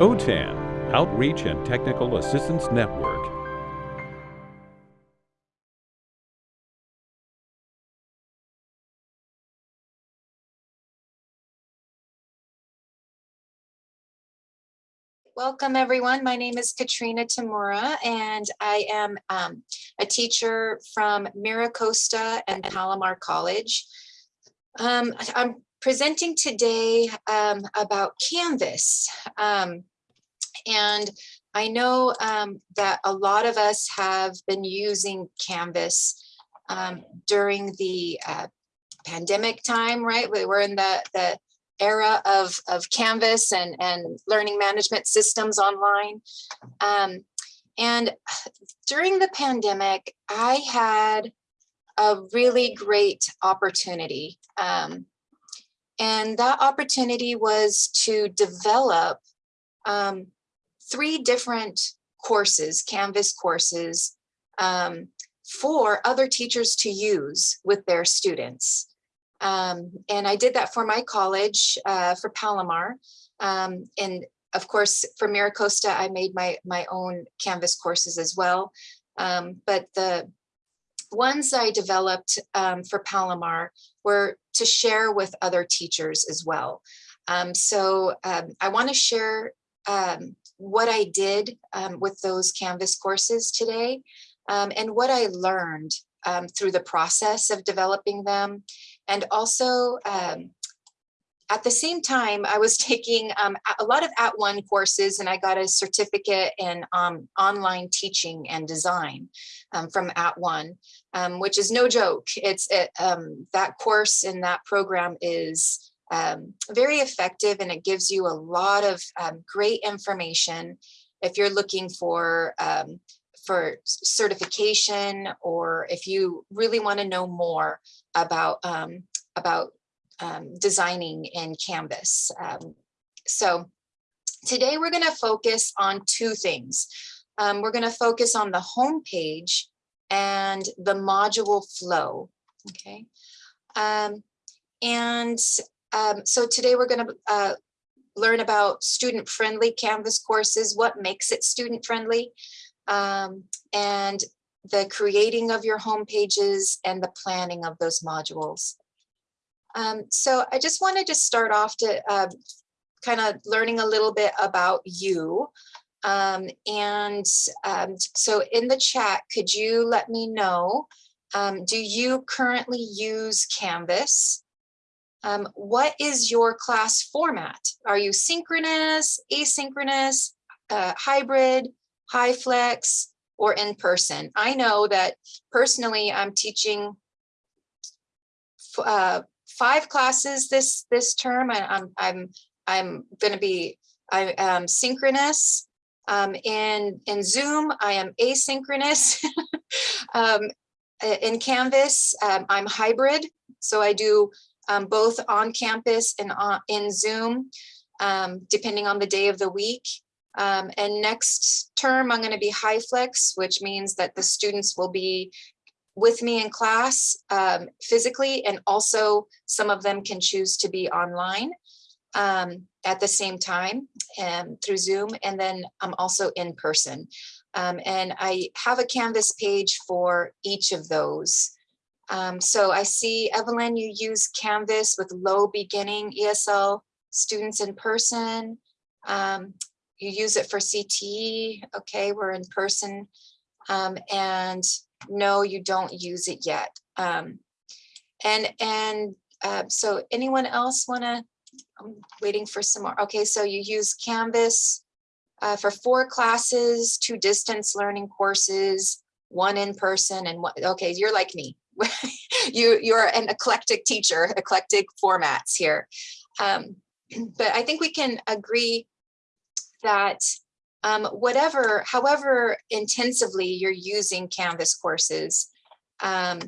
OTAN, Outreach and Technical Assistance Network. Welcome, everyone. My name is Katrina Tamura, and I am um, a teacher from MiraCosta and Palomar College. Um, I'm presenting today um, about Canvas. Um, and I know um, that a lot of us have been using Canvas um, during the uh, pandemic time, right? We were in the, the era of, of Canvas and, and learning management systems online. Um, and during the pandemic, I had a really great opportunity. Um, and that opportunity was to develop um, three different courses, Canvas courses, um, for other teachers to use with their students. Um, and I did that for my college, uh, for Palomar. Um, and of course, for MiraCosta, I made my, my own Canvas courses as well. Um, but the ones I developed um, for Palomar were to share with other teachers as well. Um, so um, I want to share what I did with those Canvas courses today and what I learned through the process of developing them and also um, at the same time, I was taking um, a lot of at @ONE courses and I got a certificate in um, online teaching and design um, from @ONE, um, which is no joke. It's it, um, that course in that program is um, very effective and it gives you a lot of great information if you're looking for for certification or if you really want to know more about um, about um, designing in Canvas. Um, so today we're going to focus on two things. Um, we're going to focus on the home page and the module flow. Okay. Um, and um, so today we're going to uh, learn about student-friendly Canvas courses, what makes it student-friendly, um, and the creating of your home pages and the planning of those modules. Um, so I just wanted to start off to uh, kind of learning a little bit about you. Um, and um, so in the chat, could you let me know, um, do you currently use Canvas? Um, what is your class format? Are you synchronous, asynchronous, uh, hybrid, flex, or in person. I know that personally I'm teaching uh, five classes this this term and I'm I'm I'm going to be I am synchronous um, in in Zoom I am asynchronous um, in Canvas um, I'm hybrid so I do um, both on campus and on, in Zoom um, depending on the day of the week um, and next term, I'm going to be high flex, which means that the students will be with me in class um, physically, and also some of them can choose to be online um, at the same time and through Zoom, and then I'm also in person. Um, and I have a Canvas page for each of those. Um, so I see, Evelyn, you use Canvas with low beginning ESL students in person. Um, you use it for CTE, okay, we're in person, um, and no, you don't use it yet. Um, and and uh, so anyone else wanna, I'm waiting for some more. Okay, so you use Canvas uh, for four classes, two distance learning courses, one in person and one, okay, you're like me. you, you're an eclectic teacher, eclectic formats here. Um, but I think we can agree that um, whatever, however intensively you're using Canvas courses, um,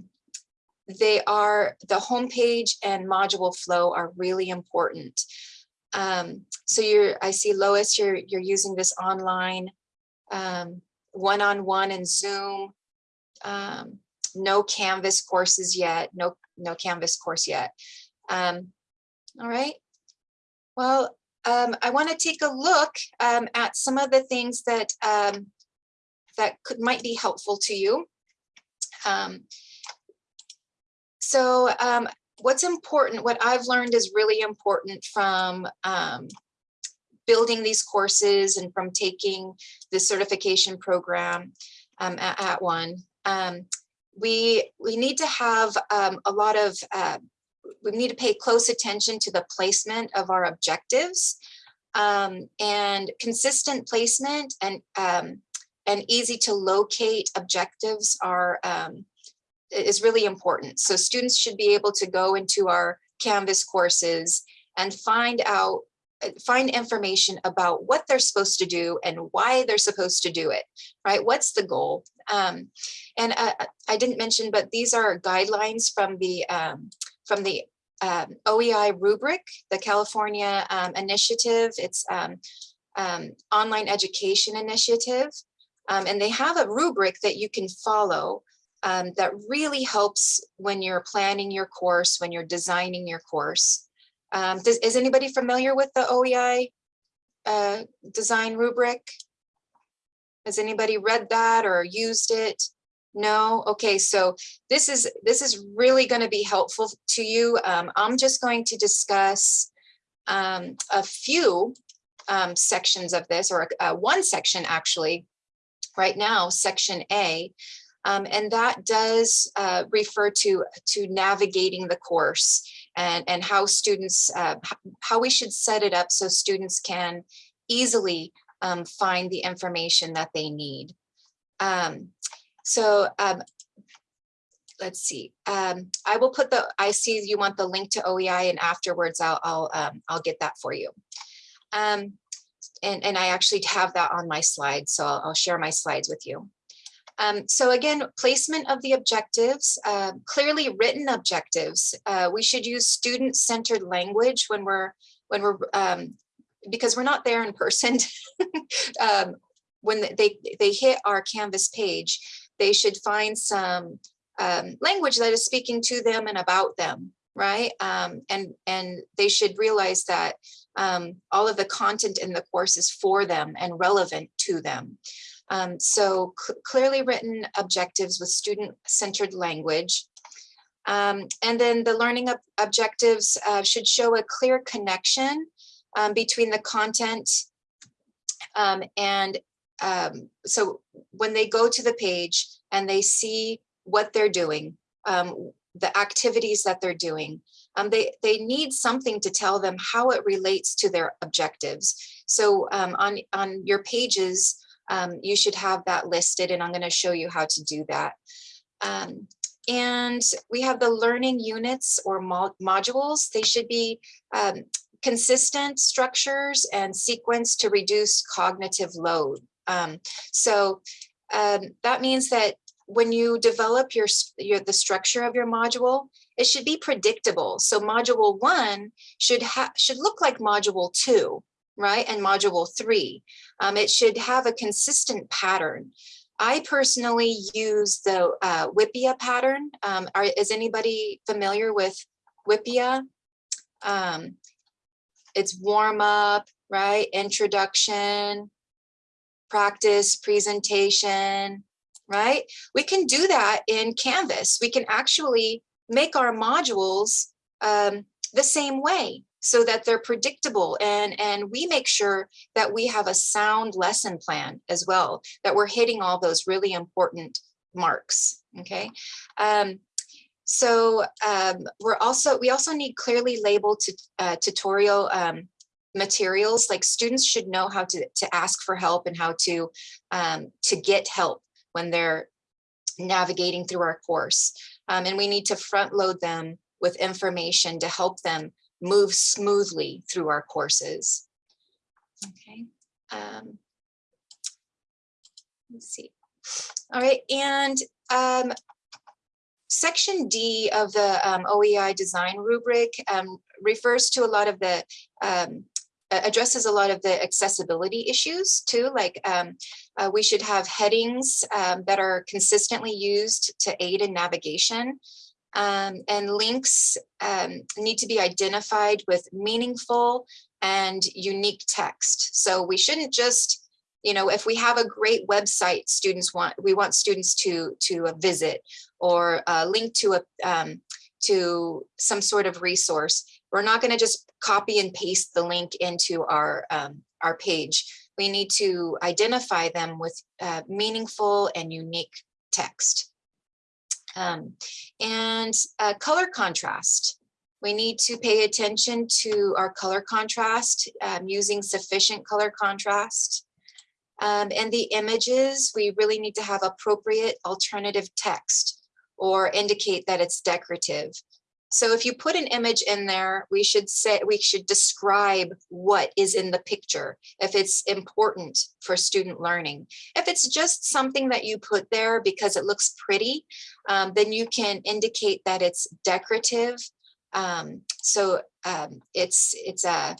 they are, the homepage and module flow are really important. Um, so you're, I see Lois, you're, you're using this online um, one-on-one -on -one and Zoom, um, no Canvas courses yet, no, no Canvas course yet. Um, all right, well, um, I want to take a look um, at some of the things that um, that could might be helpful to you. Um, so um, what's important, what I've learned is really important from um, building these courses and from taking the certification program at, at, one. We, we need to have um, a lot of, uh, we need to pay close attention to the placement of our objectives um, and consistent placement and, um, and easy to locate objectives are um, is really important. So students should be able to go into our Canvas courses and find out find information about what they're supposed to do and why they're supposed to do it, right? What's the goal? Um, and uh, I didn't mention, but these are guidelines from the um, from the um, OEI rubric, the California um, initiative. It's um, um, online education initiative. and they have a rubric that you can follow that really helps when you're planning your course, when you're designing your course. Um, does, is anybody familiar with the OEI uh, design rubric? Has anybody read that or used it? No? Okay, so this is this is really going to be helpful to you. Um, I'm just going to discuss um, a few um, sections of this, or uh, one section actually, right now, section A, um, and that does uh, refer to, to navigating the course and, and how students, uh, how we should set it up so students can easily um, find the information that they need. Um, so um, let's see. Um, I will put the, I see you want the link to OEI and afterwards I'll, I'll, um, I'll get that for you. Um, and, and I actually have that on my slides, so I'll, I'll share my slides with you. Um, so again, placement of the objectives, uh, clearly written objectives. Uh, we should use student-centered language when we're, when we're, um, because we're not there in person. um, when they, they hit our Canvas page, they should find some um, language that is speaking to them and about them, right? Um, and, and they should realize that um, all of the content in the course is for them and relevant to them. Um, so clearly written objectives with student-centered language. Um, and then the learning ob objectives uh, should show a clear connection um, between the content um, and um, so when they go to the page and they see what they're doing, um, the activities that they're doing, they, they need something to tell them how it relates to their objectives. So on, on your pages, um, you should have that listed and I'm going to show you how to do that. Um, and we have the learning units or mo modules. They should be um, consistent structures and sequence to reduce cognitive load. Um, so um, that means that when you develop your, your the structure of your module, it should be predictable. So module one should should look like module two, right? And module three. Um, it should have a consistent pattern. I personally use the uh, WIPPEA pattern. Um, are, is anybody familiar with WIPPEA? Um, it's warm up, right? Introduction, practice, presentation, right? We can do that in Canvas. We can actually make our modules um, the same way so that they're predictable and and we make sure that we have a sound lesson plan as well that we're hitting all those really important marks okay? Um, so um, we're also we also need clearly labeled uh, tutorial um, materials. Like students should know how to to ask for help and how to um, to get help when they're navigating through our course. Um, and we need to front load them with information to help them move smoothly through our courses. Okay. Um, let's see. All right, and um, section D of the um, OEI design rubric um, refers to a lot of the, um, addresses a lot of the accessibility issues too, like um, uh, we should have headings um, that are consistently used to aid in navigation um, and links um, need to be identified with meaningful and unique text. So we shouldn't just, you know, if we have a great website, students want, we want students to, to uh, visit or uh, link to a, um, to some sort of resource. We're not going to just copy and paste the link into our, um, our page. We need to identify them with uh, meaningful and unique text. Um, and uh, color contrast. We need to pay attention to our color contrast um, using sufficient color contrast. Um, and the images, we really need to have appropriate alternative text or indicate that it's decorative. So if you put an image in there, we should say we should describe what is in the picture if it's important for student learning. If it's just something that you put there because it looks pretty, um, then you can indicate that it's decorative. Um, so um, it's it's a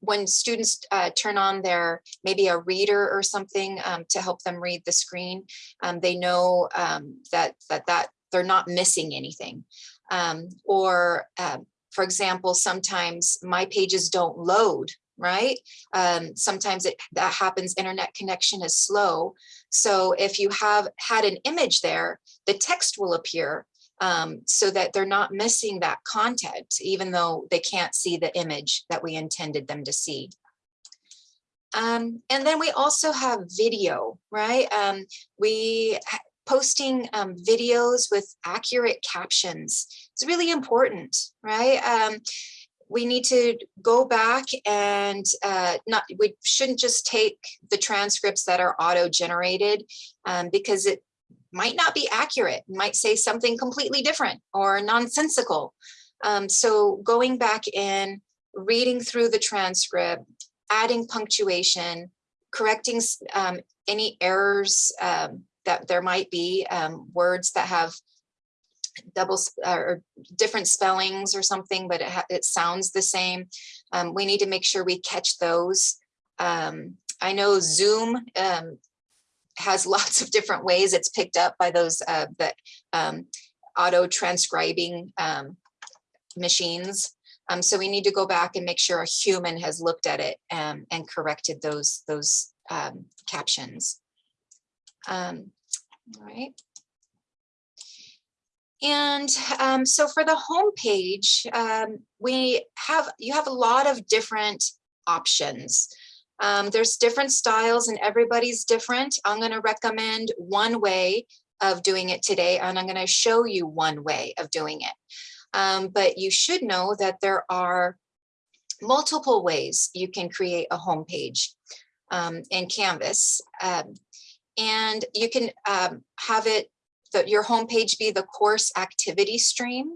when students uh, turn on their maybe a reader or something um, to help them read the screen, um, they know um, that that that they're not missing anything. Um, or um, for example, sometimes my pages don't load, right? Um, sometimes it that happens, internet connection is slow. So if you have had an image there, the text will appear um, so that they're not missing that content, even though they can't see the image that we intended them to see. Um, and then we also have video, right? Um, we posting um, videos with accurate captions. It's really important, right? Um, we need to go back and uh, not, we shouldn't just take the transcripts that are auto-generated um, because it might not be accurate, might say something completely different or nonsensical. Um, so going back in, reading through the transcript, adding punctuation, correcting um, any errors um, that there might be um, words that have double or different spellings or something, but it, it sounds the same. Um, we need to make sure we catch those. Um, I know Zoom um, has lots of different ways it's picked up by those uh, that um, auto transcribing um, machines. So we need to go back and make sure a human has looked at it and corrected those those captions. Um, all right. And um, so for the home page, um, we have you have a lot of different options. Um, there's different styles and everybody's different. I'm going to recommend one way of doing it today, and I'm going to show you one way of doing it. Um, but you should know that there are multiple ways you can create a home page um, in Canvas. Um, and you can um, have it, that your homepage be the course activity stream.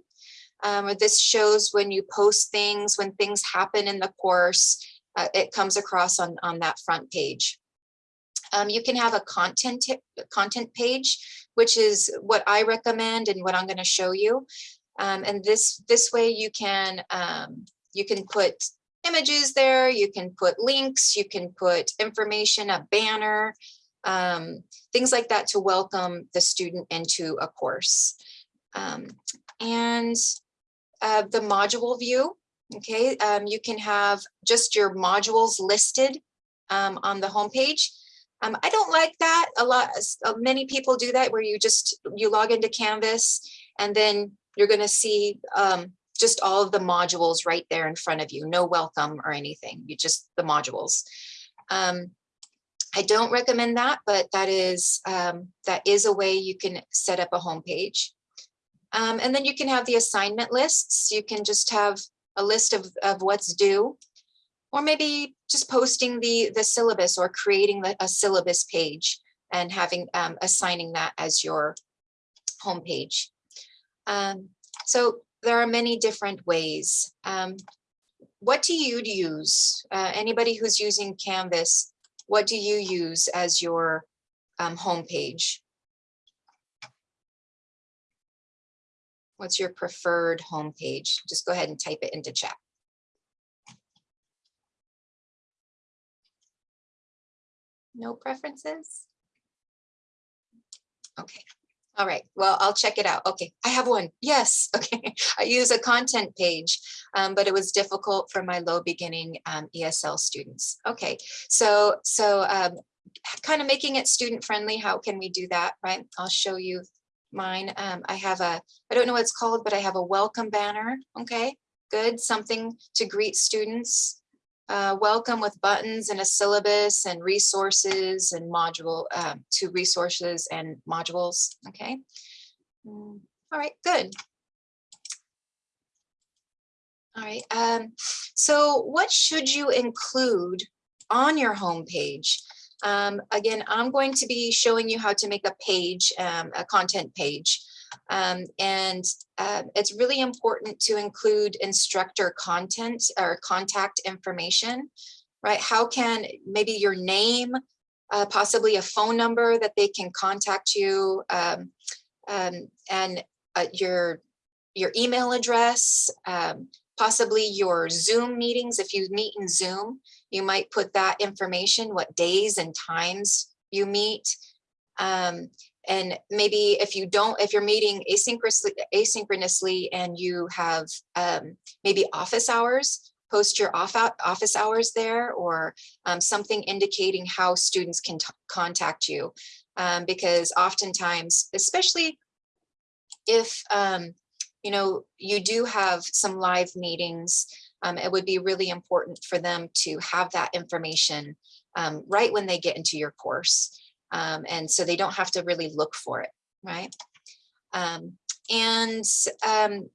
Um, this shows when you post things, when things happen in the course, uh, it comes across on, on that front page. Um, you can have a content content page, which is what I recommend and what I'm going to show you. Um, and this this way you can um, you can put images there, you can put links, you can put information, a banner, um, things like that to welcome the student into a course. Um, and uh, the module view, okay, um, you can have just your modules listed um, on the homepage. Um, I don't like that a lot. Uh, many people do that where you just, you log into Canvas and then you're gonna see um, just all of the modules right there in front of you, no welcome or anything, you just the modules. Um, I don't recommend that, but that is um, that is a way you can set up a home page. Um, and then you can have the assignment lists. You can just have a list of, of what's due, or maybe just posting the, the syllabus or creating the, a syllabus page and having um, assigning that as your home page. Um, so there are many different ways. Um, what do you use? Uh, anybody who's using Canvas, what do you use as your um, homepage? What's your preferred homepage? Just go ahead and type it into chat. No preferences? Okay. All right, well, I'll check it out. Okay, I have one. Yes, okay. I use a content page, um, but it was difficult for my low beginning um, ESL students. Okay, so so um, kind of making it student friendly. How can we do that, right? I'll show you mine. Um, I have a, I don't know what it's called, but I have a welcome banner. Okay, good. Something to greet students. Uh, welcome with buttons and a syllabus and resources and module um, to resources and modules. Okay. Mm, All right, good. All right. Um, so what should you include on your homepage? Um, again, I'm going to be showing you how to make a page, um, a content page. Um, and uh, it's really important to include instructor content or contact information, right? How can maybe your name, uh, possibly a phone number that they can contact you, um, um, and uh, your your email address, um, possibly your Zoom meetings. If you meet in Zoom, you might put that information, what days and times you meet. Um, and maybe if you don't, if you're meeting asynchronously, asynchronously and you have um, maybe office hours, post your off office hours there or um, something indicating how students can contact you. Um, because oftentimes, especially if um, you know you do have some live meetings, um, it would be really important for them to have that information um, right when they get into your course. Um, and so they don't have to really look for it, right? Um, and um,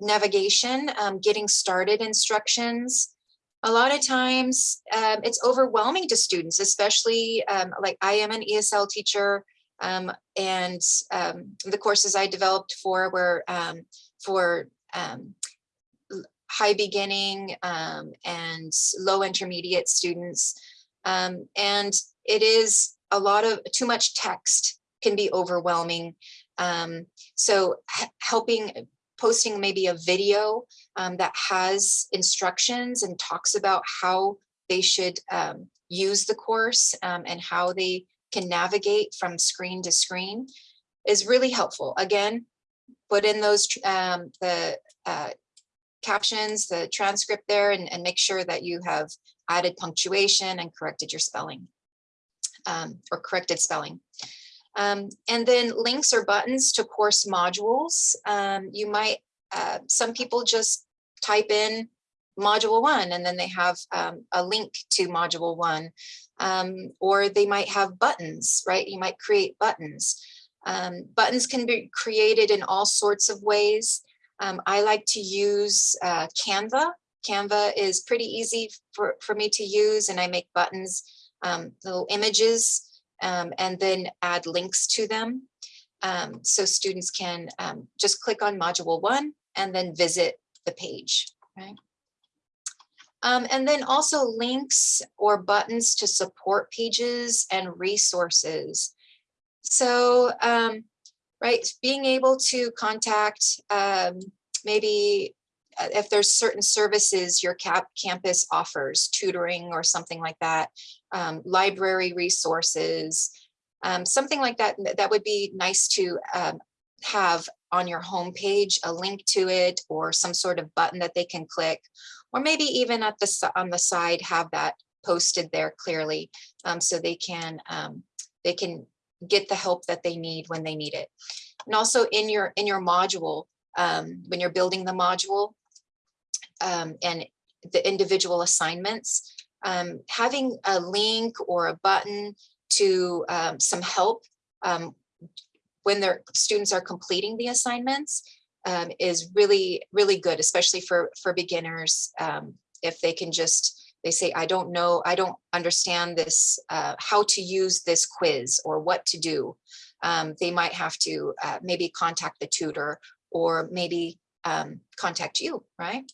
navigation, um, getting started instructions. A lot of times um, it's overwhelming to students, especially um, like I am an ESL teacher and the courses I developed for were for high beginning and low intermediate students. and it is a lot of too much text can be overwhelming. Um, so helping posting maybe a video um, that has instructions and talks about how they should um, use the course um, and how they can navigate from screen to screen is really helpful. Again, put in those um, the uh, captions, the transcript there, and, and make sure that you have added punctuation and corrected your spelling um, or corrected spelling. Um, and then links or buttons to course modules. Um, you might, uh, some people just type in module one and then they have um, a link to module one. Um, or they might have buttons, right? You might create buttons. Buttons can be created in all sorts of ways. I like to use uh, Canva. Canva is pretty easy for, for me to use and I make buttons um, little images um, and then add links to them. Um, so students can um, just click on module one and then visit the page, right? Um, and then also links or buttons to support pages and resources. So, um, right, being able to contact maybe if there's certain services your cap campus offers, tutoring or something like that, um, library resources, um, something like that, that would be nice to um, have on your homepage, a link to it or some sort of button that they can click, or maybe even at the on the side have that posted there clearly um, so they can um, they can get the help that they need when they need it. And also in your in your module, um, when you're building the module, um, and the individual assignments, um, having a link or a button to um, some help um, when their students are completing the assignments um, is really, really good, especially for, for beginners. Um, if they can just, they say, I don't know, I don't understand this, uh, how to use this quiz or what to do. they might have to uh, maybe contact the tutor or maybe contact you, right?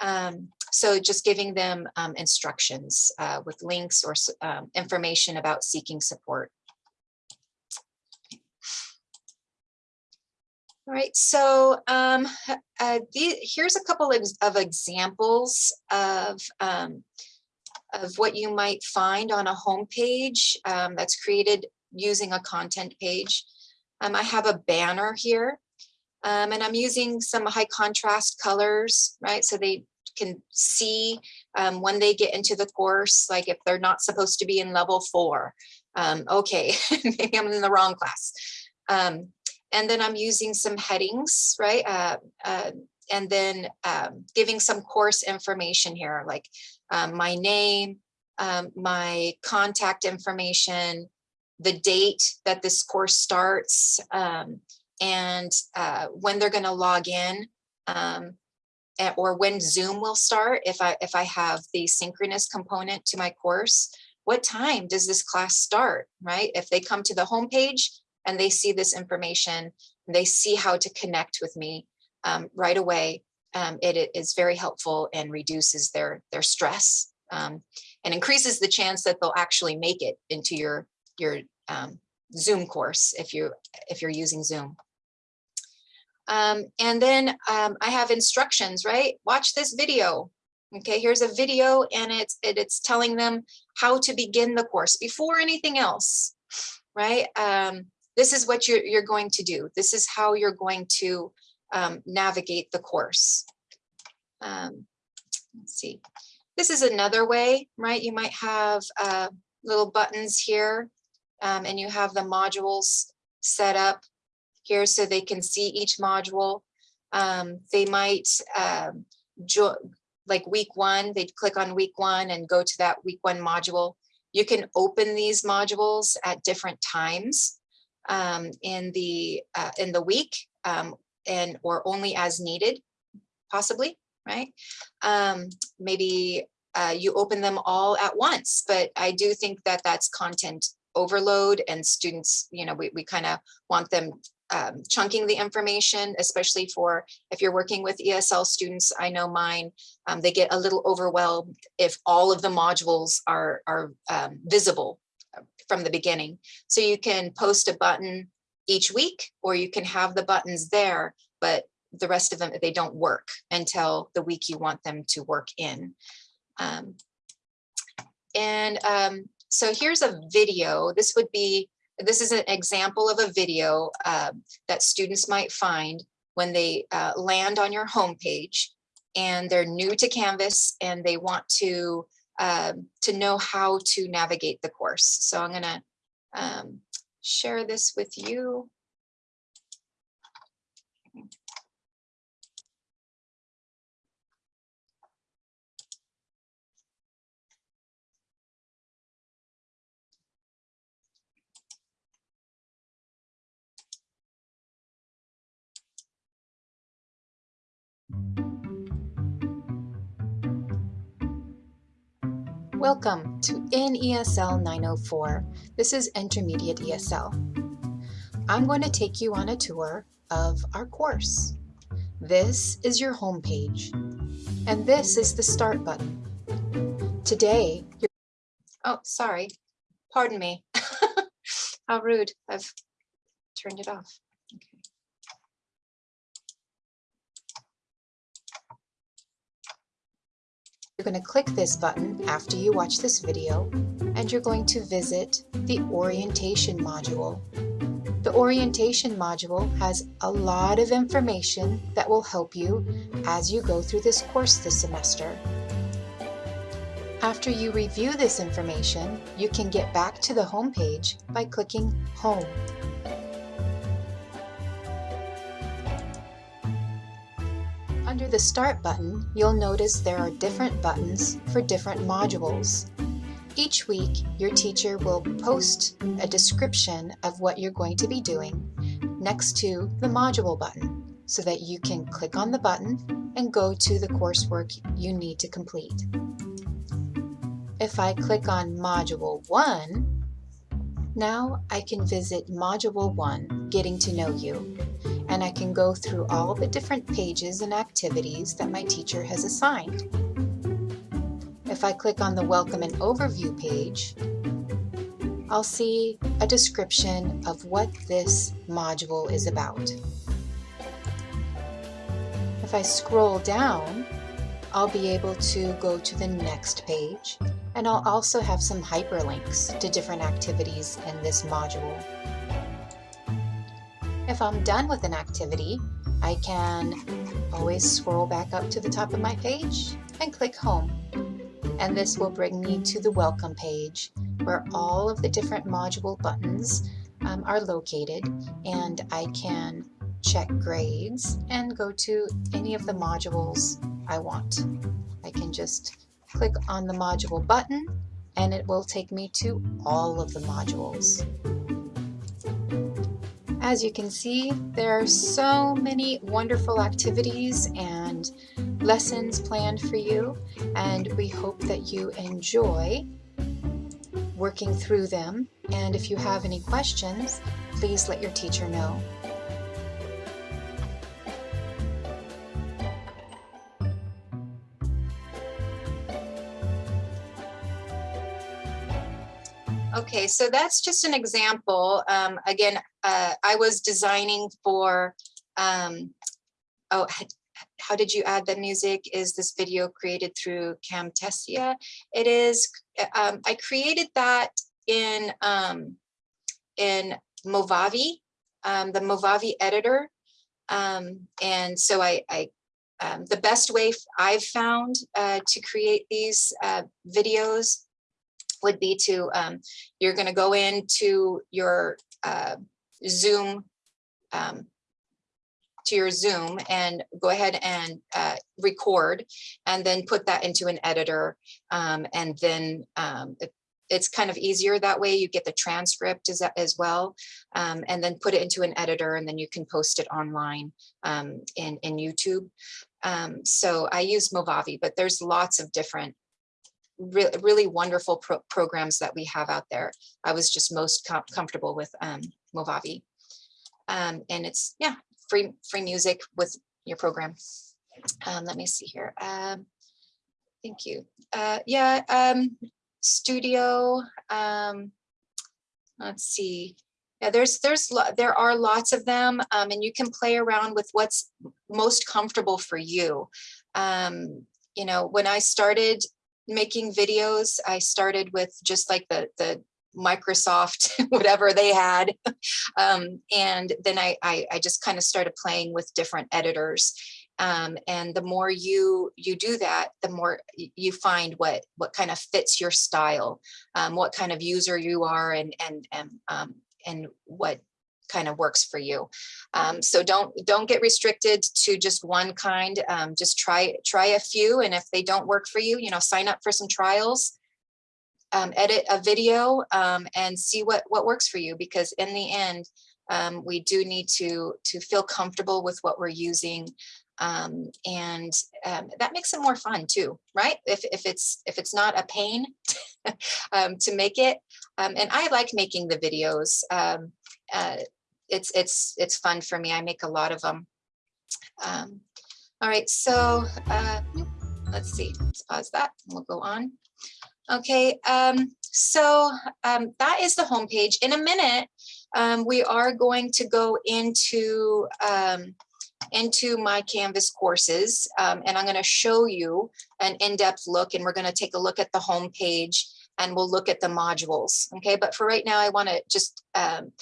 Um, so just giving them um, instructions uh, with links or um, information about seeking support. All right, so um, uh, the, here's a couple of, of examples of, um, of what you might find on a home page um, that's created using a content page. Um, I have a banner here um, and I'm using some high contrast colors, right? So they can see um, when they get into the course, like if they're not supposed to be in level four, um, okay, maybe I'm in the wrong class. Um, and then I'm using some headings, right? Uh, uh, and then um, giving some course information here, like um, my name, um, my contact information, the date that this course starts, and uh, when they're going to log in, um, or when Zoom will start. If I if I have the synchronous component to my course, what time does this class start? Right? If they come to the homepage and they see this information, they see how to connect with me um, right away. Um, it, it is very helpful and reduces their their stress um, and increases the chance that they'll actually make it into your your um, Zoom course if you if you're using Zoom. Um, and then um, I have instructions, right? Watch this video. Okay, here's a video and it's it, it's telling them how to begin the course before anything else, right? Um, this is what you're, you're going to do. This is how you're going to um, navigate the course. Um, let's see. This is another way, right? You might have uh, little buttons here um, and you have the modules set up here so they can see each module. Um, they might um, like week one, they'd click on week one and go to that week one module. You can open these modules at different times um, in the uh, in the week um, and or only as needed, possibly, right? Um, maybe uh, you open them all at once, but I do think that that's content overload and students, you know, we, we kind of want them um, chunking the information, especially for if you're working with ESL students. I know mine, um, they get a little overwhelmed if all of the modules are, are um, visible uh, from the beginning. So you can post a button each week, or you can have the buttons there, but the rest of them, they don't work until the week you want them to work in. Um, and um, so here's a video. This would be this is an example of a video uh, that students might find when they uh, land on your homepage and they're new to Canvas and they want to uh, to know how to navigate the course. So I'm gonna um, share this with you. Welcome to NESL 904. This is Intermediate ESL. I'm going to take you on a tour of our course. This is your home page, and this is the Start button. Today, you're... Oh, sorry. Pardon me. How rude. I've turned it off. You're going to click this button after you watch this video and you're going to visit the orientation module. The orientation module has a lot of information that will help you as you go through this course this semester. After you review this information, you can get back to the home page by clicking Home. Under the Start button, you'll notice there are different buttons for different modules. Each week, your teacher will post a description of what you're going to be doing next to the module button so that you can click on the button and go to the coursework you need to complete. If I click on Module 1, now I can visit Module 1, Getting to Know You, and I can go through all the different pages and activities that my teacher has assigned. If I click on the Welcome and Overview page, I'll see a description of what this module is about. If I scroll down, I'll be able to go to the next page and I'll also have some hyperlinks to different activities in this module. If I'm done with an activity, I can always scroll back up to the top of my page and click home. And this will bring me to the welcome page where all of the different module buttons um, are located and I can check grades and go to any of the modules I want. I can just click on the module button and it will take me to all of the modules. As you can see, there are so many wonderful activities and lessons planned for you, and we hope that you enjoy working through them. And if you have any questions, please let your teacher know. Okay, so that's just an example. Um, again, uh, I was designing for, um, oh, how did you add the music? Is this video created through Camtasia? It is, um, I created that in, um, in Movavi, um, the Movavi editor. Um, and so I, I um, the best way I've found uh, to create these uh, videos would be to, you're going to go into your uh, Zoom, um, to your Zoom and go ahead and uh, record and then put that into an editor. Um, and then um, it, it's kind of easier that way. You get the transcript as, as well, um, and then put it into an editor and then you can post it online um, in, in YouTube. Um, so I use Movavi, but there's lots of different re really wonderful pro programs that we have out there. I was just most com comfortable with um, Movavi. Um, and it's, yeah, free, free music with your program. Um, let me see here. Um, thank you. Uh, yeah, um, studio. Um, let's see. Yeah, there's there's there are lots of them, um, and you can play around with what's most comfortable for you. Um, you know, when I started making videos, I started with just like the, the Microsoft, whatever they had. Um, and then I, I, I just kind of started playing with different editors. Um, and the more you you do that, the more you find what what kind of fits your style, um, what kind of user you are, and and and um, and what kind of works for you. Um, so don't don't get restricted to just one kind. Um, just try try a few, and if they don't work for you, you know, sign up for some trials. Um, edit a video um, and see what what works for you. Because in the end, um, we do need to to feel comfortable with what we're using. Um, and that makes it more fun too, right? If, if it's if it's not a pain to make it, and I like making the videos. Uh, it's it's it's fun for me. I make a lot of them. Um, all right, so uh, let's see. Let's pause that. We'll go on. Okay, um, so um, that is the homepage. In a minute, um, we are going to go into um, into my Canvas courses, um, and I'm going to show you an in-depth look, and we're going to take a look at the homepage, and we'll look at the modules. Okay, but for right now, I want to just um,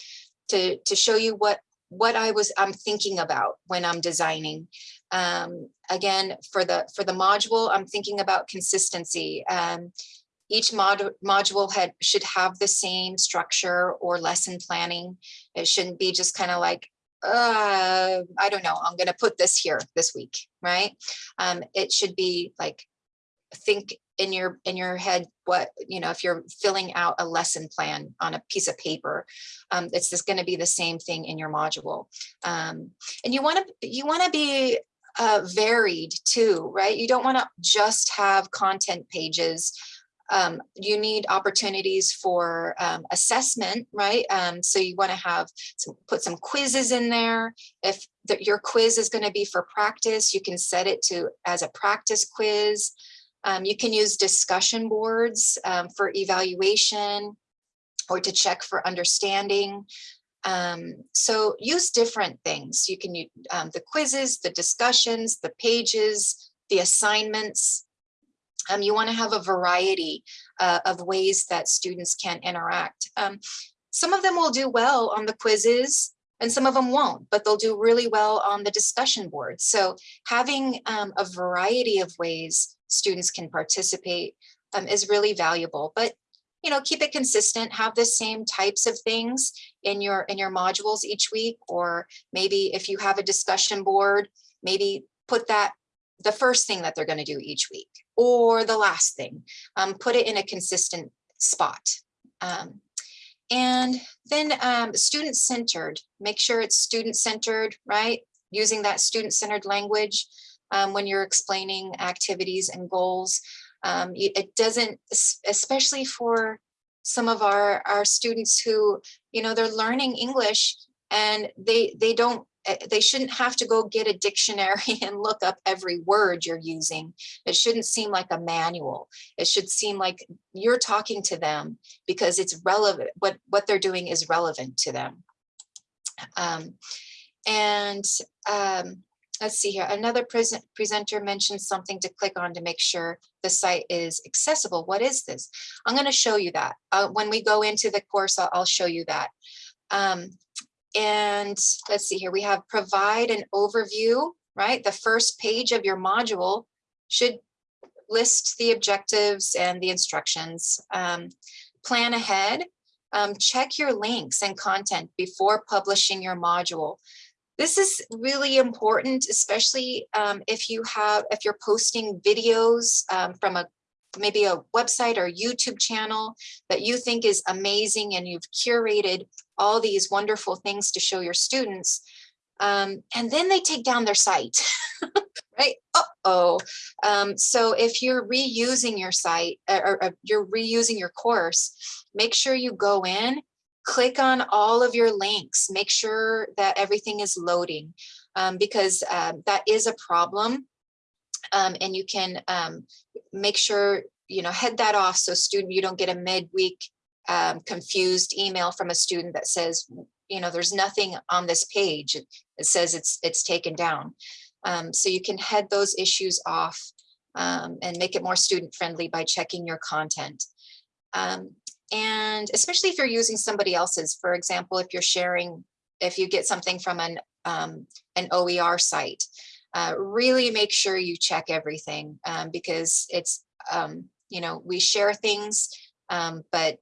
to, to show you what, what I was, I'm thinking about when I'm designing. Um, again, for the, for the module, I'm thinking about consistency. Um, each mod module had, should have the same structure or lesson planning. It shouldn't be just kind of like, uh, I don't know, I'm going to put this here this week, right? Um, it should be like, think in your in your head what you know if you're filling out a lesson plan on a piece of paper um, it's just going to be the same thing in your module um, and you want to you want to be uh, varied too right you don't want to just have content pages um, you need opportunities for um, assessment, right? Um, so you want to have some, put some quizzes in there. If the, your quiz is going to be for practice, you can set it to as a practice quiz. Um, you can use discussion boards um, for evaluation or to check for understanding. Um, so use different things. You can use the quizzes, the discussions, the pages, the assignments. Um, you want to have a variety uh, of ways that students can interact. Um, some of them will do well on the quizzes and some of them won't, but they'll do really well on the discussion board. So having um, a variety of ways students can participate um, is really valuable. But you know, keep it consistent, have the same types of things in your in your modules each week, or maybe if you have a discussion board, maybe put that the first thing that they're going to do each week or the last thing. Um, put it in a consistent spot. Um, and then um, student centered, make sure it's student centered, right? Using that student centered language um, when you're explaining activities and goals. Um, it doesn't, especially for some of our, our students who, you know, they're learning English and they, they don't they shouldn't have to go get a dictionary and look up every word you're using. It shouldn't seem like a manual. It should seem like you're talking to them because it's relevant. What, what they're doing is relevant to them. Um, and um, let's see here. Another present presenter mentioned something to click on to make sure the site is accessible. What is this? I'm going to show you that. Uh, when we go into the course, I'll, I'll show you that. Um, and let's see here, we have provide an overview, right? The first page of your module should list the objectives and the instructions. Um, plan ahead, um, check your links and content before publishing your module. This is really important, especially um, if you have, if you're posting videos um, from a maybe a website or YouTube channel that you think is amazing and you've curated all these wonderful things to show your students. Um, and then they take down their site, right? Uh-oh. Um, so if you're reusing your site or, or, or you're reusing your course, make sure you go in, click on all of your links, make sure that everything is loading um, because um, that is a problem. Um, and you can um, make sure, you know, head that off so student, you don't get a midweek um, confused email from a student that says, you know, there's nothing on this page. It says it's it's taken down. Um, so you can head those issues off um, and make it more student friendly by checking your content. Um, and especially if you're using somebody else's, for example, if you're sharing, if you get something from an, um, an OER site, uh, really make sure you check everything um, because it's, you know, we share things, um, but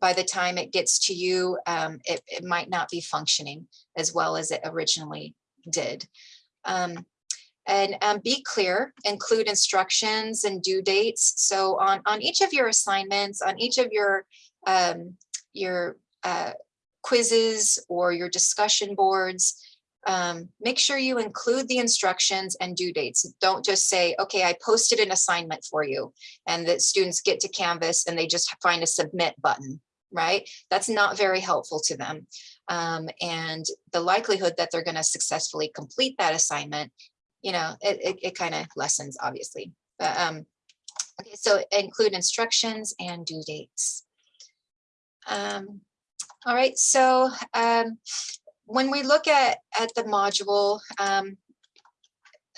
by the time it gets to you, um, it, it, might not be functioning as well as it originally did. Um, and um, be clear, include instructions and due dates. So on, on each of your assignments, on each of your, um, your uh, quizzes or your discussion boards, um, make sure you include the instructions and due dates. Don't just say, okay, I posted an assignment for you and that students get to Canvas and they just find a submit button, right? That's not very helpful to them. Um, and the likelihood that they're gonna successfully complete that assignment, you know, it, it, it kind of lessens obviously. But, um, okay, so include instructions and due dates. Um, all right, so um, when we look at, at the module, um,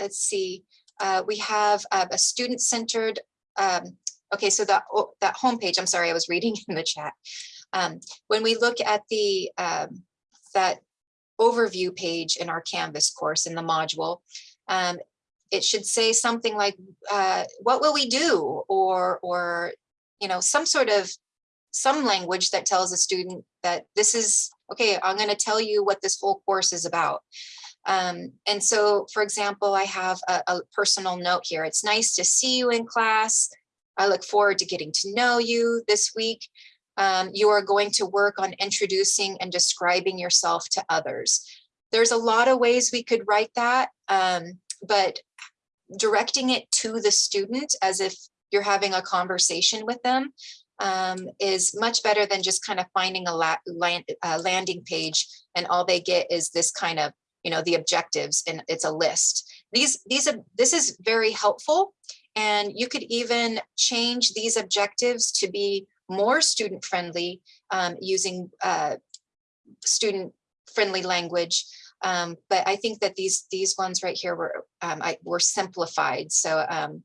let's see, uh, we have uh, a student-centered, um, okay, so that, oh, that homepage, I'm sorry, I was reading in the chat. Um, when we look at the um, that overview page in our Canvas course in the module, um, it should say something like, uh, what will we do? Or, or, you know, some sort of, some language that tells a student that this is okay, I'm going to tell you what this whole course is about. Um, and so, for example, I have a, a, personal note here. It's nice to see you in class. I look forward to getting to know you this week. Um, you are going to work on introducing and describing yourself to others. There's a lot of ways we could write that, um, but directing it to the student as if you're having a conversation with them um, is much better than just kind of finding a la land, uh, landing page and all they get is this kind of, you know, the objectives and it's a list. These, these are, this is very helpful and you could even change these objectives to be more student friendly um, using uh, student friendly language. Um, but I think that these these ones right here were um, I, were simplified. So um,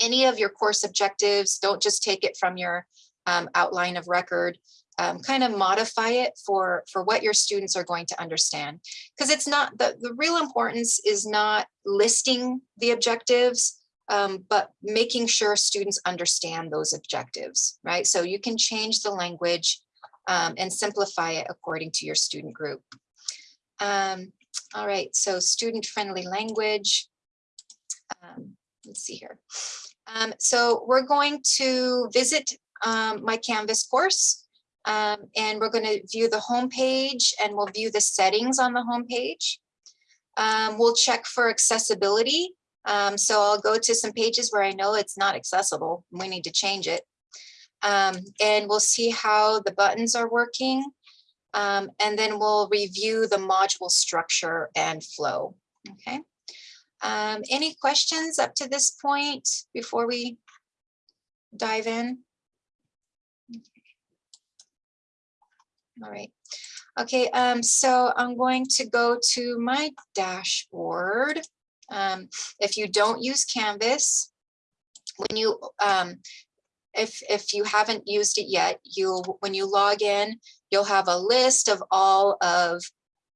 any of your course objectives, don't just take it from your um, outline of record. um, kind of modify it for, for what your students are going to understand. Because it's not, the, the real importance is not listing the objectives, um, but making sure students understand those objectives, right? So you can change the language um, and simplify it according to your student group. Um, all right, so student-friendly language. Let's see here. Um, so we're going to visit um, my Canvas course, um, and we're going to view the home page and we'll view the settings on the home page. Um, we'll check for accessibility. Um, so I'll go to some pages where I know it's not accessible. We need to change it. Um, and we'll see how the buttons are working. And then we'll review the module structure and flow. Okay. Um, any questions up to this point before we dive in? All right. Okay, um, so I'm going to go to my dashboard. Um, if you don't use Canvas, when you um, if if you haven't used it yet, you'll when you log in, you'll have a list of all of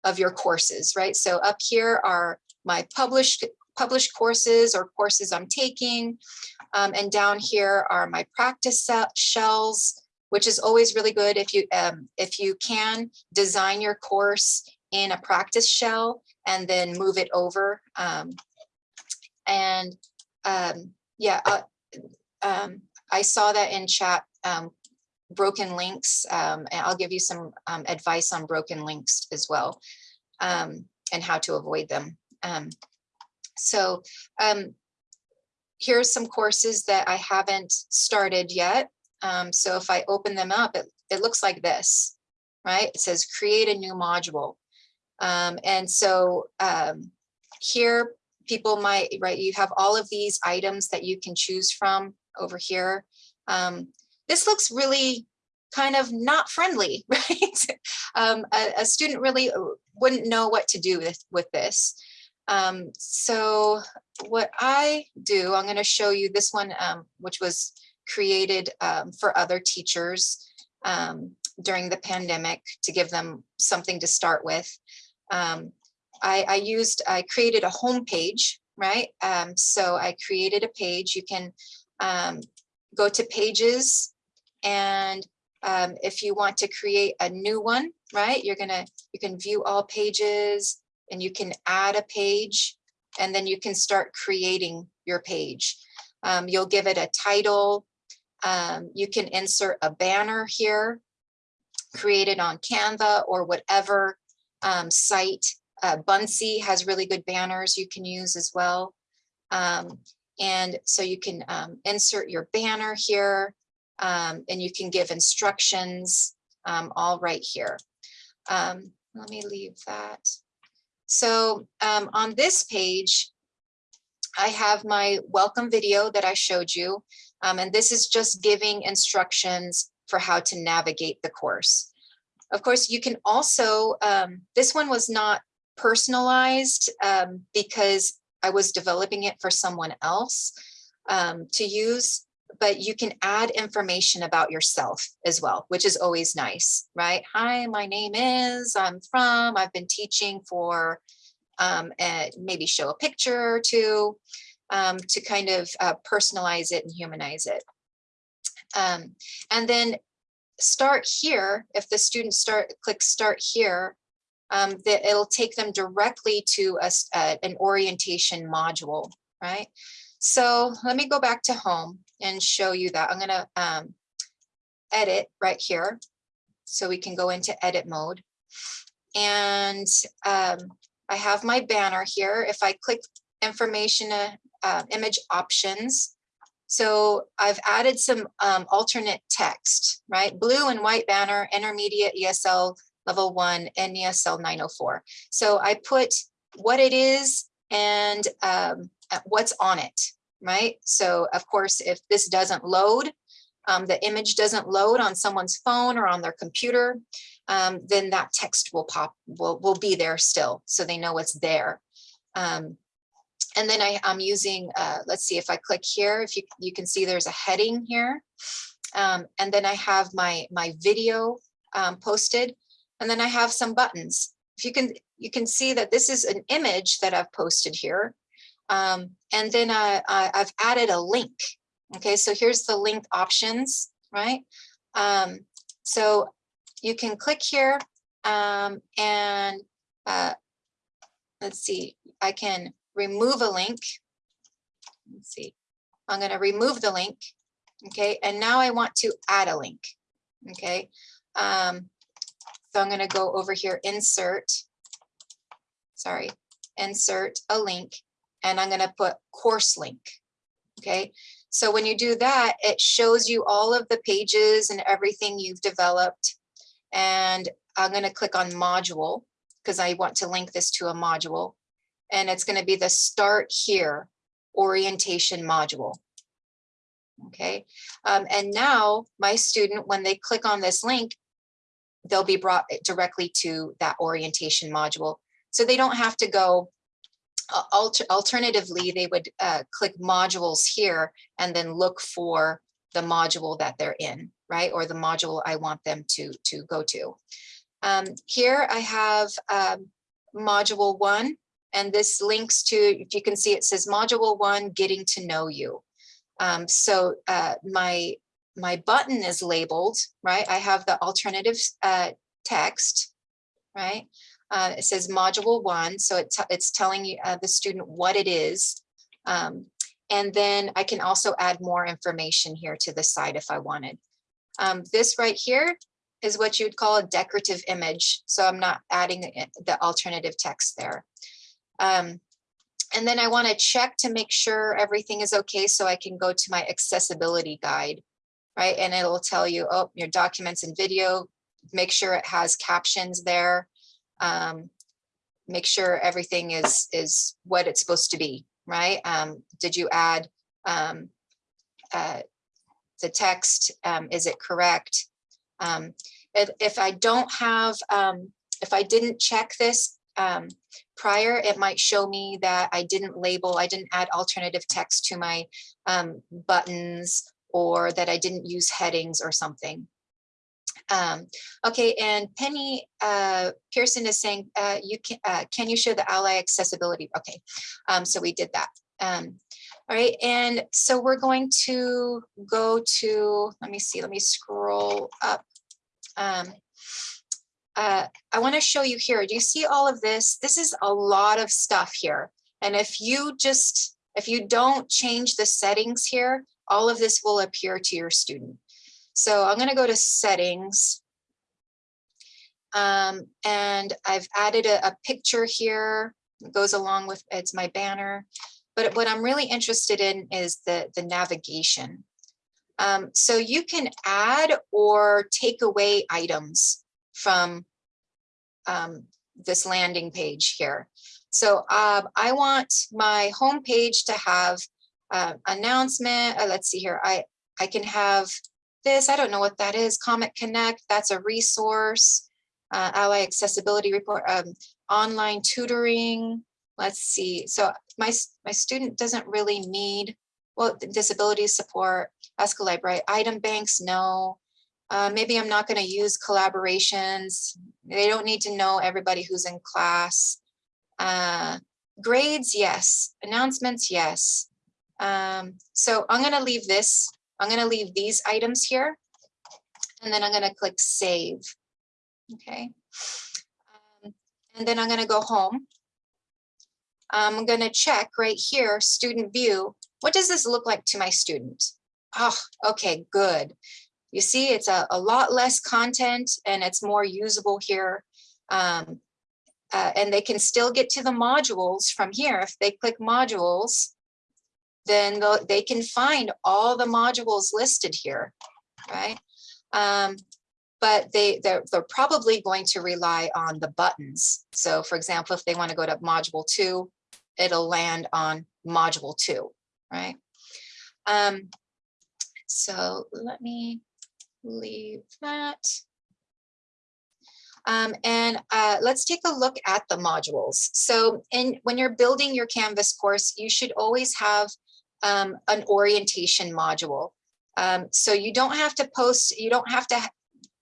of your courses, right? So up here are my published published courses or courses I'm taking. Um, and down here are my practice shells, which is always really good if you um, if you can design your course in a practice shell and then move it over. Um, and um, yeah, uh, um, I saw that in chat, um, broken links, and I'll give you some advice on broken links as well and how to avoid them. Um, so um, here's some courses that I haven't started yet. Um, so if I open them up, it, it looks like this, right? It says create a new module. Um, and so um, here people might, right, you have all of these items that you can choose from over here. Um, this looks really kind of not friendly, right? um, a, a, student really wouldn't know what to do with, with this. Um, so what I do, I'm going to show you this one, um, which was created um, for other teachers um, during the pandemic to give them something to start with. Um, I, I, used, I created a home page, right? Um, so I created a page. You can go to pages and if you want to create a new one, right? You're gonna, you can view all pages, and you can add a page and then you can start creating your page. Um, you'll give it a title. Um, you can insert a banner here, created on Canva or whatever um, site. Uh, Buncee has really good banners you can use as well. Um, and so you can um, insert your banner here um, and you can give instructions all right here. let me leave that. So um, on this page, I have my welcome video that I showed you. Um, and this is just giving instructions for how to navigate the course. Of course, you can also, um, this one was not personalized um, because I was developing it for someone else um, to use but you can add information about yourself as well, which is always nice, right? Hi, my name is, I'm from, I've been teaching for, um, maybe show a picture or two um, to kind of uh, personalize it and humanize it. Um, and then start here, if the students start, click start here, um, that it'll take them directly to a, uh, an orientation module, right? So let me go back to home and show you that. I'm going to um, edit right here. So we can go into edit mode. And um, I have my banner here. If I click information, uh, uh, image options, so I've added some um, alternate text, right? Blue and white banner, intermediate ESL level one and ESL 904. So I put what it is and um, what's on it, right? So of course, if this doesn't load, um, the image doesn't load on someone's phone or on their computer, um, then that text will pop, will, will be there still. So they know it's there. Um, and then I, am using, uh, let's see if I click here, if you, you can see there's a heading here. Um, and then I have my, my video um, posted. And then I have some buttons. If you can, you can see that this is an image that I've posted here. Um, and then I, I, I've added a link. Okay, so here's the link options, right? Um, so you can click here um, and uh, let's see, I can remove a link. Let's see, I'm going to remove the link. Okay, and now I want to add a link. Okay, um, so I'm going to go over here, insert, sorry, insert a link, and I'm going to put course link. Okay, so when you do that, it shows you all of the pages and everything you've developed. And I'm going to click on module because I want to link this to a module. And it's going to be the start here orientation module. Okay, um, and now my student, when they click on this link, they'll be brought directly to that orientation module. So they don't have to go alter, alternatively, they would uh, click modules here and then look for the module that they're in, right? Or the module I want them to, to go to. Um, here I have um, module one, and this links to, if you can see, it says module one, getting to know you. Um, so uh, my, my button is labeled, right? I have the alternative uh, text, right? Uh, it says module one, so it it's telling you uh, the student what it is. Um, and then I can also add more information here to the side if I wanted. Um, this right here is what you'd call a decorative image. So I'm not adding the, the alternative text there. Um, and then I want to check to make sure everything is okay so I can go to my accessibility guide, right? And it'll tell you, oh, your documents and video, make sure it has captions there um, make sure everything is is what it's supposed to be, right? Um, did you add um, uh, the text? Um, is it correct? Um, if, if I don't have, um, if I didn't check this um, prior, it might show me that I didn't label, I didn't add alternative text to my um, buttons or that I didn't use headings or something. Um, okay, and Penny uh, Pearson is saying, uh, you can, uh, can you show the ally accessibility? Okay, um, so we did that. Um, all right, and so we're going to go to, let me see, let me scroll up. Um, uh, I wanna show you here, do you see all of this? This is a lot of stuff here. And if you just, if you don't change the settings here, all of this will appear to your student. So I'm going to go to settings. Um, and I've added a, a picture here. It goes along with it's my banner. But what I'm really interested in is the, the navigation. Um, so you can add or take away items from um, this landing page here. So uh, I want my home page to have uh, announcement. Uh, let's see here. I, I can have this. I don't know what that is. Comet Connect, that's a resource. Uh, Ally Accessibility Report, um, online tutoring. Let's see. So my, my student doesn't really need, well, disability support, Ask a Library, item banks, no. Uh, maybe I'm not going to use collaborations. They don't need to know everybody who's in class. Uh, grades, yes. Announcements, yes. Um, so I'm going to leave this I'm going to leave these items here and then I'm going to click save. Okay. Um, and then I'm going to go home. I'm going to check right here, student view. What does this look like to my student? Oh, okay, good. You see, it's a, a lot less content and it's more usable here. Um, uh, and they can still get to the modules from here. If they click modules, then they can find all the modules listed here, right? Um, but they, they're, they're probably going to rely on the buttons. So for example, if they want to go to module two, it'll land on module two, right? Um, so let me leave that. Um, and uh, let's take a look at the modules. So in, when you're building your Canvas course, you should always have um, an orientation module. Um, so you don't have to post, you don't have to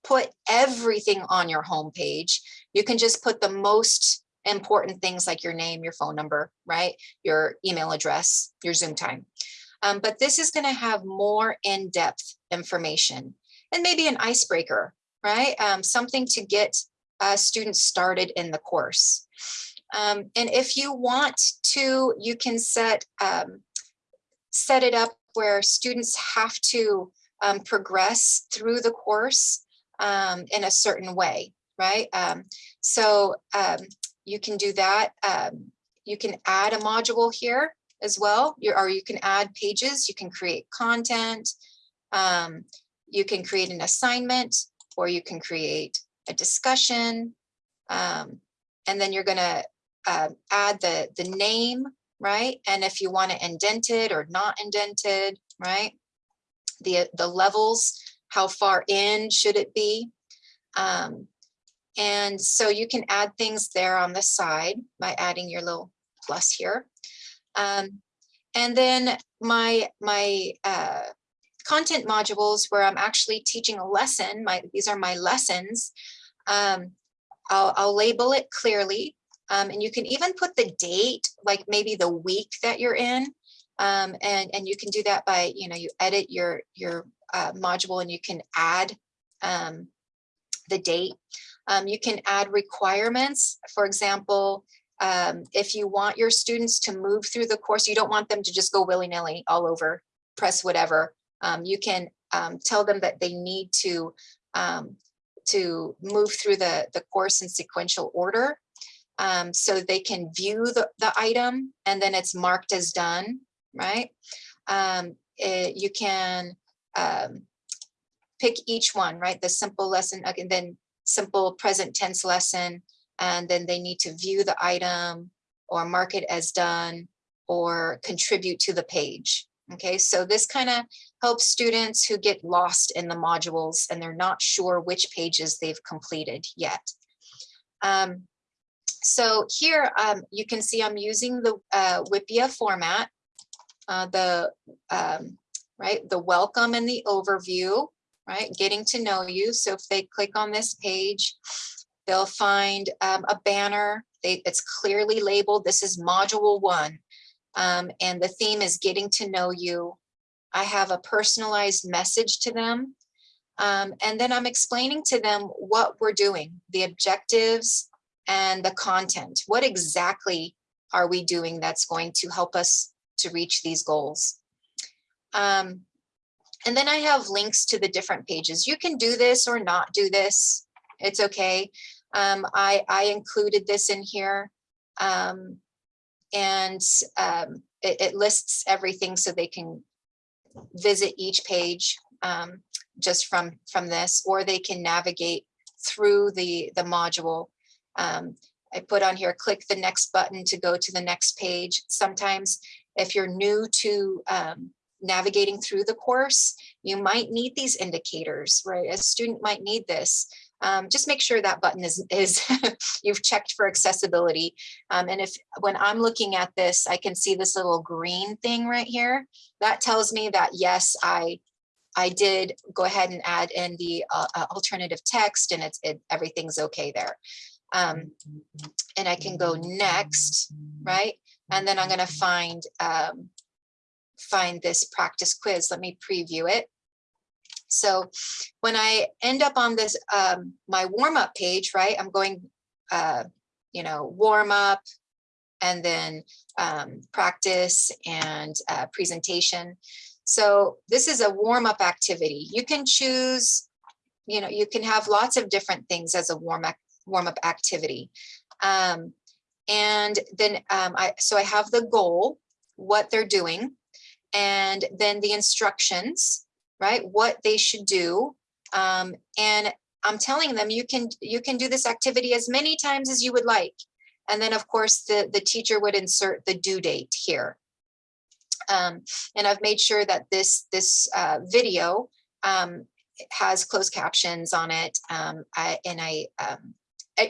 put everything on your homepage. You can just put the most important things like your name, your phone number, right? Your email address, your Zoom time. Um, but this is going to have more in-depth information and maybe an icebreaker, right? Um, something to get uh, students started in the course. Um, and if you want to, you can set um, set it up where students have to um, progress through the course um, in a certain way, right? Um, so um, you can do that. Um, you can add a module here as well, you, or you can add pages, you can create content, um, you can create an assignment, or you can create a discussion, and then you're gonna uh, add the, the name, right? And if you wanna indented or not indented, right? The, the levels, how far in should it be? Um, and so you can add things there on the side by adding your little plus here. Um, and then my, my uh, content modules where I'm actually teaching a lesson, my, these are my lessons, um, I'll, I'll label it clearly. Um, and you can even put the date, like maybe the week that you're in. Um, and, and you can do that by, you know, you edit your, your uh, module and you can add um, the date. Um, you can add requirements. For example, um, if you want your students to move through the course, you don't want them to just go willy-nilly all over, press whatever. Um, you can tell them that they need to to move through the, the course in sequential order um, so they can view the, the item and then it's marked as done, right? It, you can pick each one, right? The simple lesson, and then simple present tense lesson, and then they need to view the item or mark it as done or contribute to the page. Okay, so this kind of helps students who get lost in the modules and they're not sure which pages they've completed yet. Um, so here um, you can see I'm using the uh, WIPPEA format, uh, the um, right, the welcome and the overview, right, getting to know you. So if they click on this page, they'll find um, a banner. They, it's clearly labeled. This is module one. Um, and the theme is getting to know you. I have a personalized message to them. Um, and then I'm explaining to them what we're doing, the objectives and the content. What exactly are we doing that's going to help us to reach these goals? Um, and then I have links to the different pages. You can do this or not do this. It's okay. Um, I, I included this in here um, and um, it, it, lists everything so they can visit each page um, just from, from this, or they can navigate through the, the module. Um, I put on here, click the next button to go to the next page. Sometimes if you're new to um, navigating through the course, you might need these indicators, right? A student might need this um, just make sure that button is, is you've checked for accessibility. Um, and if when I'm looking at this, I can see this little green thing right here. That tells me that yes, I I did go ahead and add in the uh, uh alternative text and it's it, everything's okay there. Um, and I can go next, right? And then I'm going to find um, find this practice quiz. Let me preview it. So when I end up on this, um, my warm up page, right, I'm going, uh, you know, warm up and then um, practice and uh, presentation. So this is a warm up activity. You can choose, you know, you can have lots of different things as a warm up, warm up activity. Um, and then um, I, so I have the goal, what they're doing, and then the instructions, right? What they should do. Um, and I'm telling them you can you can do this activity as many times as you would like. And then of course the, the teacher would insert the due date here. Um, and I've made sure that this this uh, video um, has closed captions on it. Um, I, and I um,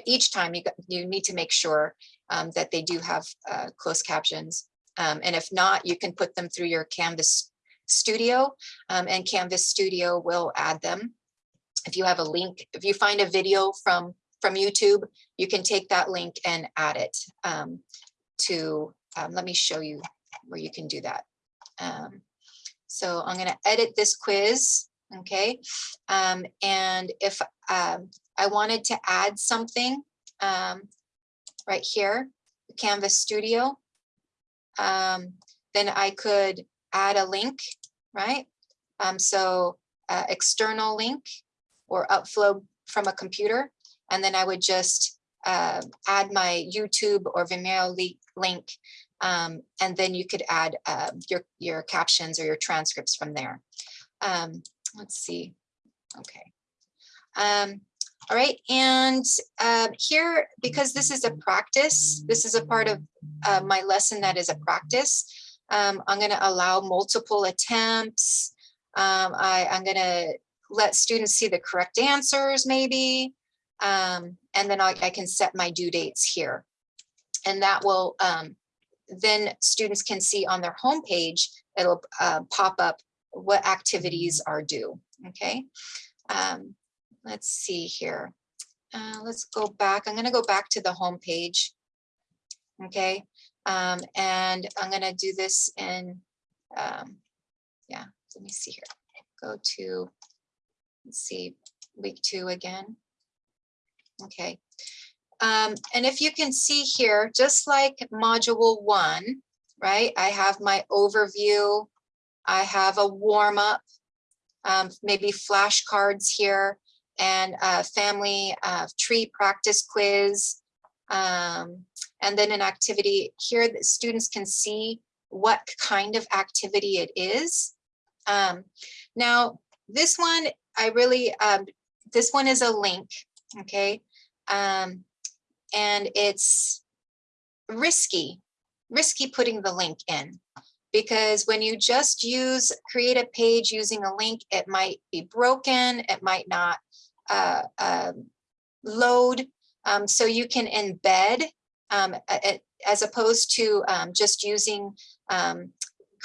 each time you you need to make sure um, that they do have uh, closed captions. Um, and if not, you can put them through your Canvas Studio um, and Canvas Studio will add them. if you have a link, if you find a video from, from YouTube, you can take that link and add it um, to, um, let me show you where you can do that. Um, so I'm going to edit this quiz. Okay. And if I wanted to add something um, right here, Canvas Studio, um, then I could add a link, right? Um, so uh, external link or upload from a computer. And then I would just uh, add my YouTube or Vimeo link. Um, and then you could add uh, your, your captions or your transcripts from there. Um, let's see. Okay. Um, all right. And uh, here, because this is a practice, this is a part of uh, my lesson that is a practice. Um, I'm going to allow multiple attempts. Um, I, I'm going to let students see the correct answers maybe. Um, and then I, I can set my due dates here. And that will, um, then students can see on their homepage, it'll uh, pop up what activities are due, okay? Um, let's see here. Uh, let's go back. I'm gonna go back to the home page. okay? Um, and I'm gonna do this in, um, yeah, let me see here. Go to, let's see, week two again. Okay. Um, and if you can see here, just like module one, right? I have my overview. I have a warm up, um, maybe flashcards here and a family uh, tree practice quiz. Um, and then an activity here that students can see what kind of activity it is. Um, now, this one, I really, um, this one is a link, okay? Um, and it's risky, risky putting the link in because when you just use create a page using a link, it might be broken, it might not uh, uh, load. Um, so you can embed um, as opposed to um, just using um,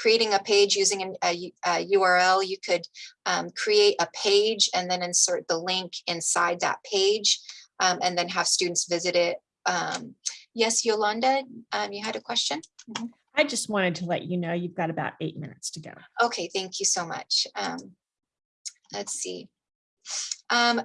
creating a page using a, a URL, you could um, create a page and then insert the link inside that page um, and then have students visit it. Um, yes, Yolanda, um, you had a question? Mhm. I just wanted to let you know you've got about eight minutes to go. Okay, thank you so much. Um, let's see. Um,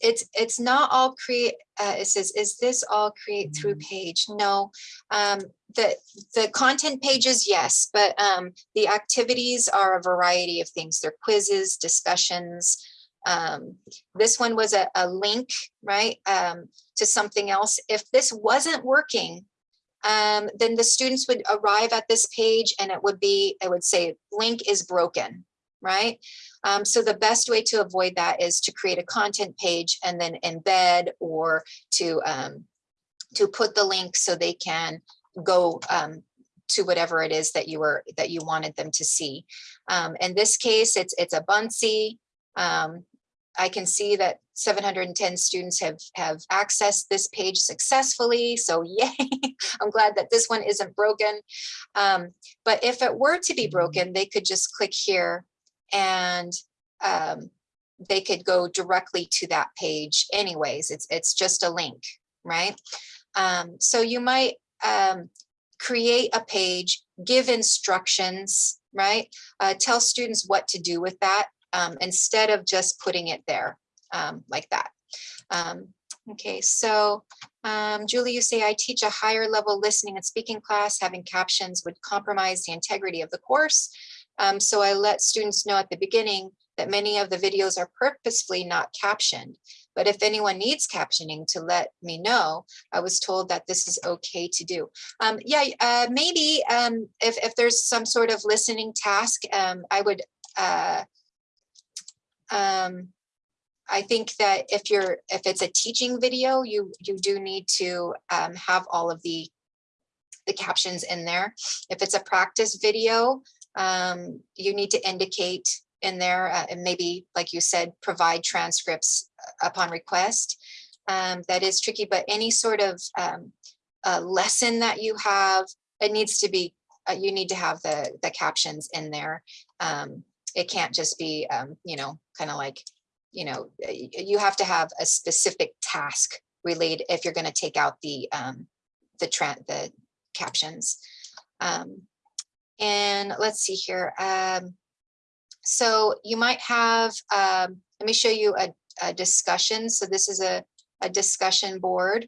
it's it's not all create. Uh, it says, is this all create through page? No. Um, the the content pages, yes, but um, the activities are a variety of things. They're quizzes, discussions. Um, this one was a, a link, right, um, to something else. If this wasn't working, um, then the students would arrive at this page and it would be, it would say link is broken, right? Um, so the best way to avoid that is to create a content page and then embed or to, um, to put the link so they can go um, to whatever it is that you were that you wanted them to see. Um, in this case, it's it's a Buncee. Um, I can see that 710 students have have accessed this page successfully. So yay, I'm glad that this one isn't broken. Um, but if it were to be broken, they could just click here and um, they could go directly to that page anyways. It's, it's just a link, right? Um, so you might um, create a page, give instructions, right? Uh, tell students what to do with that um, instead of just putting it there um, like that. Um, okay, so Julie, you say I teach a higher level listening and speaking class. Having captions would compromise the integrity of the course. Um, so I let students know at the beginning that many of the videos are purposefully not captioned. But if anyone needs captioning to let me know, I was told that this is okay to do. Um, yeah, uh, maybe um, if, if there's some sort of listening task, um, I would, uh, um, I think that if you're, if it's a teaching video, you, you do need to um, have all of the, the captions in there. If it's a practice video, um, you need to indicate in there uh, and maybe, like you said, provide transcripts uh, upon request. Um, that is tricky, but any sort of um, lesson that you have, it needs to be, uh, you need to have the, the captions in there. Um, it can't just be, um, you know, kind of like you know, you have to have a specific task related if you're going to take out the, um, the the captions. Um, and let's see here. Um, so you might have, um, let me show you a, a discussion. So this is a, a discussion board.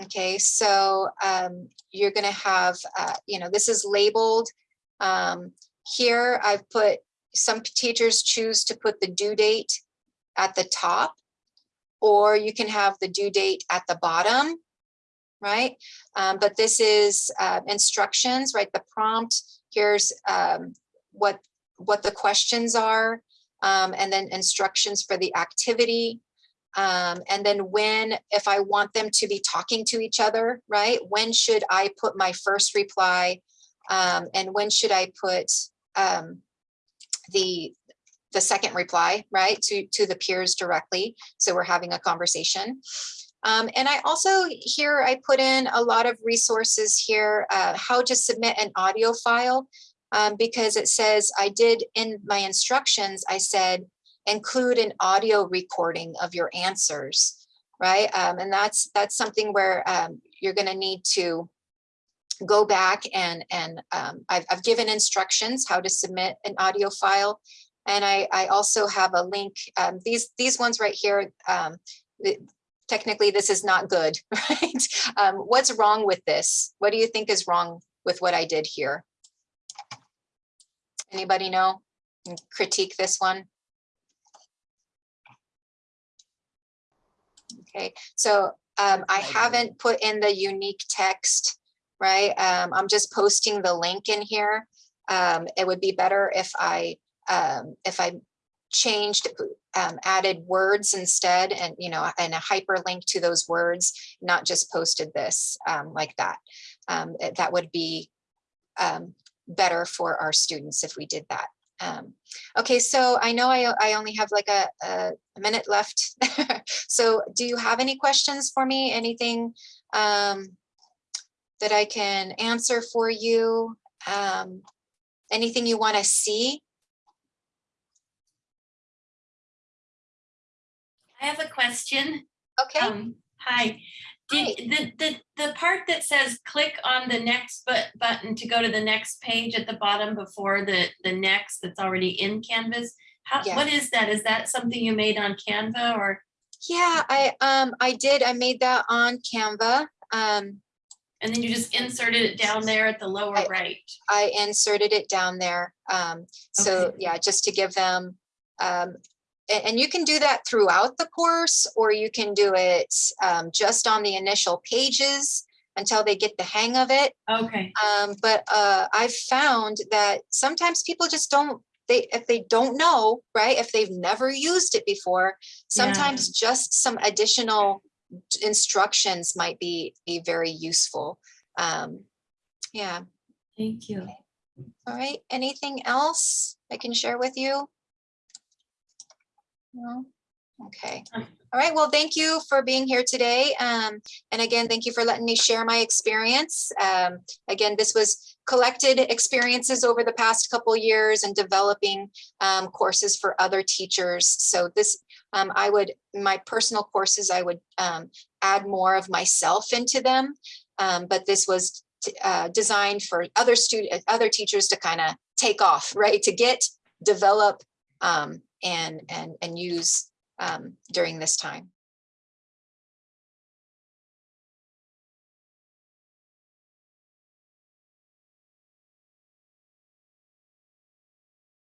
Okay, so um, you're gonna have, uh, you know, this is labeled. Um, here I've put, some teachers choose to put the due date at the top. Or you can have the due date at the bottom, right? Um, but this is uh, instructions, right? The prompt, here's um, what, what the questions are. um, and then instructions for the activity. Um, and then when, if I want them to be talking to each other, right? When should I put my first reply? Um, and when should I put um, the, the second reply, right? To, to the peers directly. So we're having a conversation. Um, and I also here, I put in a lot of resources here, uh, how to submit an audio file. Um, because it says I did in my instructions, I said, include an audio recording of your answers, right? Um, and that's that's something where um, you're going to need to go back and and um, I've, I've given instructions how to submit an audio file, and I, I also have a link. Um, these these ones right here. Technically, this is not good, right? Um, what's wrong with this? What do you think is wrong with what I did here? Anybody know? And Critique this one. Okay, so um, I haven't put in the unique text, right? Um, I'm just posting the link in here. Um, it would be better if I um, if I changed, um, added words instead and, you know, and a hyperlink to those words, not just posted this um, like that. Um, that would be um, better for our students if we did that. Um, okay, so I know I, I only have like a, a minute left. so do you have any questions for me? Anything um, that I can answer for you? Um, anything you want to see? I have a question. Okay, Um, hi. Did, the, the, the part that says click on the next but button to go to the next page at the bottom before the, the next that's already in Canvas. How, Yeah. what is that? Is that something you made on Canva or, yeah, I um I did. I made that on Canva. Um, and then you just inserted it down there at the lower I- right? I inserted it down there. Um, so Okay. yeah, just to give them, um, and, you can do that throughout the course, or you can do it um, just on the initial pages until they get the hang of it. Okay, Um, but uh, I've found that sometimes people just don't, they, if they don't know, right, if they've never used it before, sometimes just some additional instructions might be, be very useful. Um, yeah. thank you. All right, anything else I can share with you? No? Okay. All right, well, thank you for being here today. Um, and again, thank you for letting me share my experience. Um, again, this was collected experiences over the past couple years and developing um, courses for other teachers. So this, um, I would, my personal courses, I would um, add more of myself into them. Um, but this was uh, designed for other student, other teachers to kind of take off, right? To get, develop, um, and and and use um, during this time.